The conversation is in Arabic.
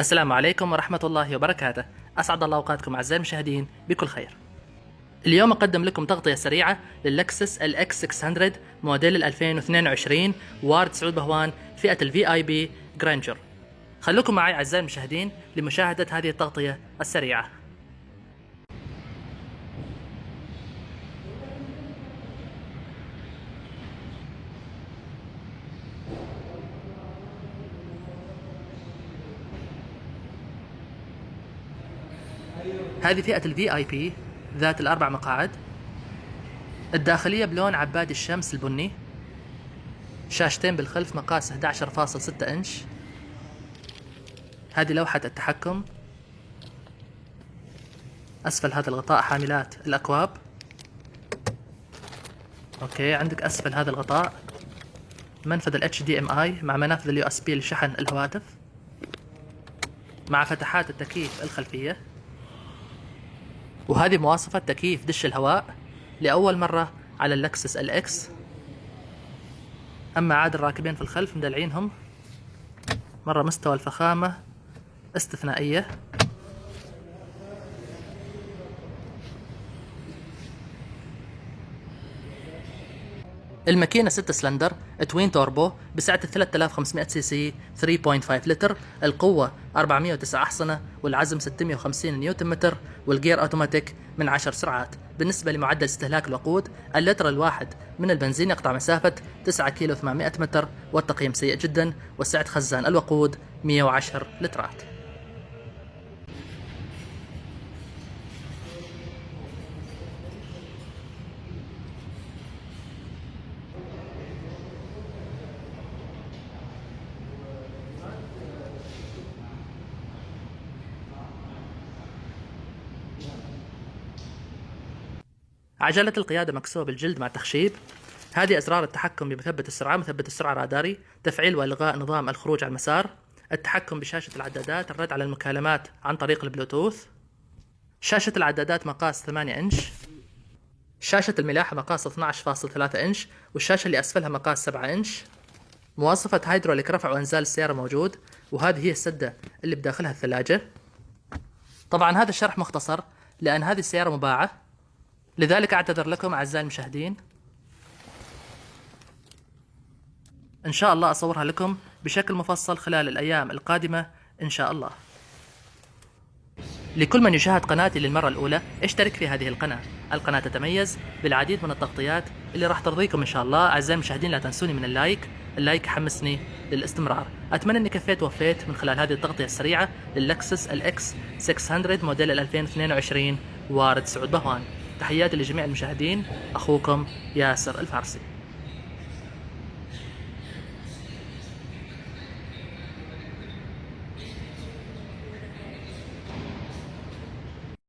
السلام عليكم ورحمة الله وبركاته. أسعد الله أوقاتكم أعزائي المشاهدين بكل خير. اليوم أقدم لكم تغطية سريعة لل Lexus LX 600 موديل 2022 وارد سعود بهوان فئة ال VIP جرانجر خلوكم معي أعزائي المشاهدين لمشاهدة هذه التغطية السريعة. هذه فئة ال VIP ذات الأربع مقاعد. الداخلية بلون عباد الشمس البني. شاشتين بالخلف مقاس 11.6 إنش. هذه لوحة التحكم. أسفل هذا الغطاء حاملات الأكواب. OK عندك أسفل هذا الغطاء. منفذ ال HDMI مع منافذ ال USB لشحن الهواتف. مع فتحات التكييف الخلفية. وهذه مواصفة تكييف دش الهواء لأول مرة على ال Lexus LX. أما عاد الراكبين في الخلف مدلعينهم مرة مستوى الفخامة استثنائية. الماكينة 6 cylinder twin turbo بسعة 3500 سي سي 3.5 لتر القوة 409 أحصنة والعزم 650 نيوتن متر والجير أوتوماتيك من 10 سرعات. بالنسبة لمعدل استهلاك الوقود اللتر الواحد من البنزين يقطع مسافة 9 كيلو 800 متر والتقييم سيء جدا وسعة خزان الوقود 110 لترات. عجلة القيادة مكسوة بالجلد مع تخشيب. هذه أزرار التحكم بمثبت السرعة مثبت السرعة راداري تفعيل وإلغاء نظام الخروج على المسار التحكم بشاشة العدادات الرد على المكالمات عن طريق البلوتوث شاشة العدادات مقاس 8 إنش شاشة الملاحة مقاس 12.3 إنش والشاشة اللي أسفلها مقاس 7 إنش. مواصفة هيدروليك رفع وإنزال السيارة موجود وهذه هي السدة اللي بداخلها الثلاجة. طبعا هذا الشرح مختصر لأن هذه السيارة مباعة. لذلك أعتذر لكم أعزائي المشاهدين. إن شاء الله أصورها لكم بشكل مفصل خلال الأيام القادمة إن شاء الله. لكل من يشاهد قناتي للمرة الأولى اشترك في هذه القناة. القناة تتميز بالعديد من التغطيات اللي راح ترضيكم إن شاء الله. أعزائي المشاهدين لا تنسوني من ال like. ال like يحمسني للاستمرار. أتمنى أني كفيت ووفيت من خلال هذه التغطية السريعة لل Lexus LX 600 موديل 2022 وارد سعود بهوان. تحياتي لجميع المشاهدين. أخوكم ياسر الفارسي.